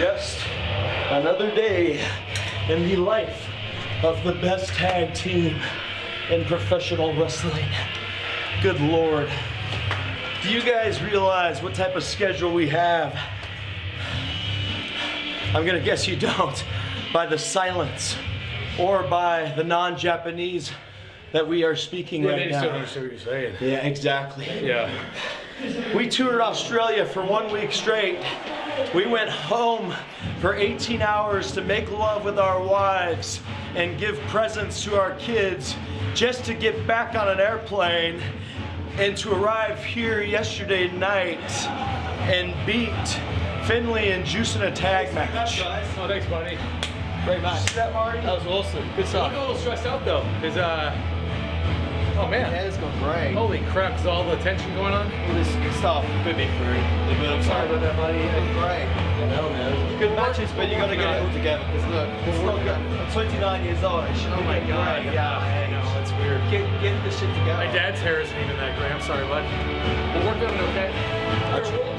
just another day in the life of the best tag team in professional wrestling. Good Lord. Do you guys realize what type of schedule we have? I'm gonna guess you don't by the silence or by the non-Japanese that we are speaking Yeah, right they still don't understand what you're saying. Yeah, exactly. Yeah. We toured Australia for one week straight. We went home for 18 hours to make love with our wives and give presents to our kids just to get back on an airplane and to arrive here yesterday night and beat Finlay and Juice in a tag match. Oh, thanks, buddy. Great match. See that, Marty? That was awesome. Good stuff. I'm stuff. a little stressed out though, because uh, oh man, Yeah, it's gone great. holy crap, is all the tension going on? All this stuff. Could be through. I'm sorry about that, buddy. Great. No, man. Good matches, but you gotta get it all together. Because look, It's not good. I'm 29 years old. It should Oh my god, great. yeah, I know, that's weird. Get, get this shit together. My dad's hair isn't even that gray. I'm sorry, bud. We'll work on it, okay?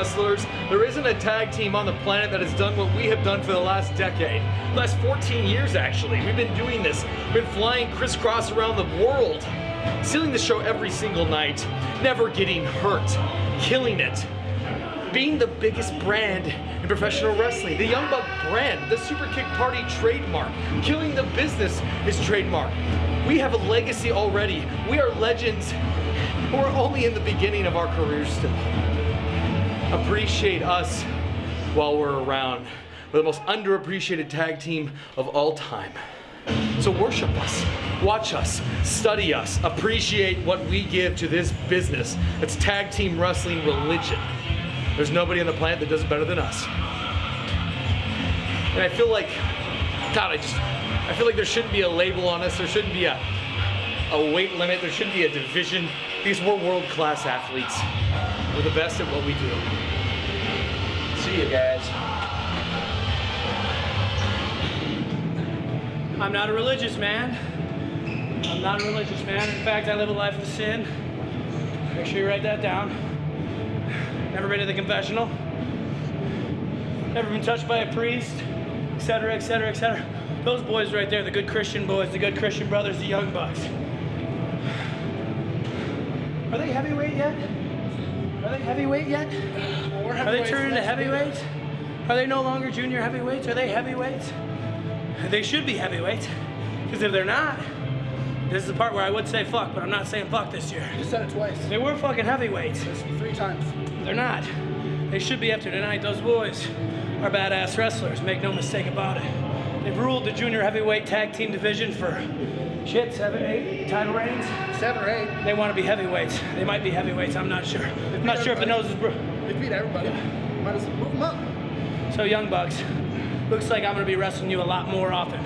Wrestlers. There isn't a tag team on the planet that has done what we have done for the last decade. Last 14 years, actually. We've been doing this. We've been flying crisscross around the world, sealing the show every single night, never getting hurt, killing it. Being the biggest brand in professional wrestling, the Young Buck brand, the Super Kick Party trademark, killing the business is trademark. We have a legacy already. We are legends. We're only in the beginning of our careers still. Appreciate us while we're around. We're the most underappreciated tag team of all time. So worship us, watch us, study us, appreciate what we give to this business. It's tag team wrestling religion. There's nobody on the planet that does it better than us. And I feel like, God, I just, I feel like there shouldn't be a label on us. There shouldn't be a, a weight limit. There shouldn't be a division because we're world class athletes. We're the best at what we do. See you guys. I'm not a religious man. I'm not a religious man. In fact, I live a life of sin. Make sure you write that down. Never been to the confessional. Never been touched by a priest, etc., etc., etc. Those boys right there, the good Christian boys, the good Christian brothers, the young bucks. Are they heavyweight yet? Are they heavyweight yet? Are they turning into heavyweights? Are they no longer junior heavyweights? Are they heavyweights? They should be heavyweights. Because if they're not, this is the part where I would say fuck, but I'm not saying fuck this year. You said it twice. They were fucking heavyweights. Three times. They're not. They should be after tonight. Those boys are badass wrestlers. Make no mistake about it. They've ruled the junior heavyweight tag team division for shit, seven, eight title reigns. Seven or eight. They want to be heavyweights. They might be heavyweights. I'm not sure. I'm not sure if the nose is. Bro- They beat everybody. Might as well move them up. So, Young Bucks, looks like I'm going to be wrestling you a lot more often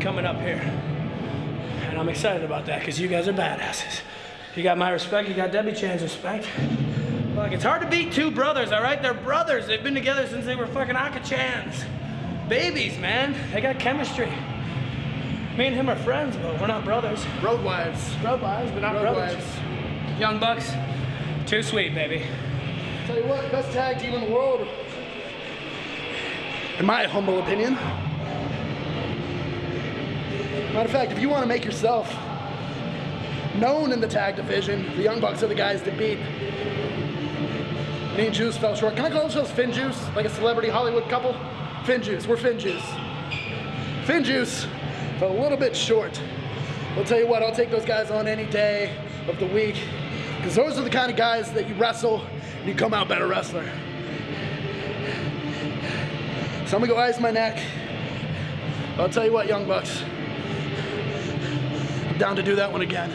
coming up here. And I'm excited about that because you guys are badasses. You got my respect, you got Debbie Chan's respect. Like, it's hard to beat two brothers, all right? They're brothers. They've been together since they were fucking Aka-chans. Babies, man. They got chemistry. Me and him are friends, but we're not brothers. Road wives. Road wives, but not Road brothers. wives. Young Bucks, too sweet, baby. Tell you what, best tag team in the world. In my humble opinion. Matter of fact, if you want to make yourself known in the tag division, the Young Bucks are the guys to beat. Me and Juice fell short. Can I call ourselves Fin Juice? Like a celebrity Hollywood couple? Fin Juice. We're Fin Juice. Fin Juice fell a little bit short. I'll tell you what, I'll take those guys on any day of the week. Because those are the kind of guys that you wrestle and you come out better wrestler. So I'm gonna go ice my neck. I'll tell you what, Young Bucks. I'm down to do that one again.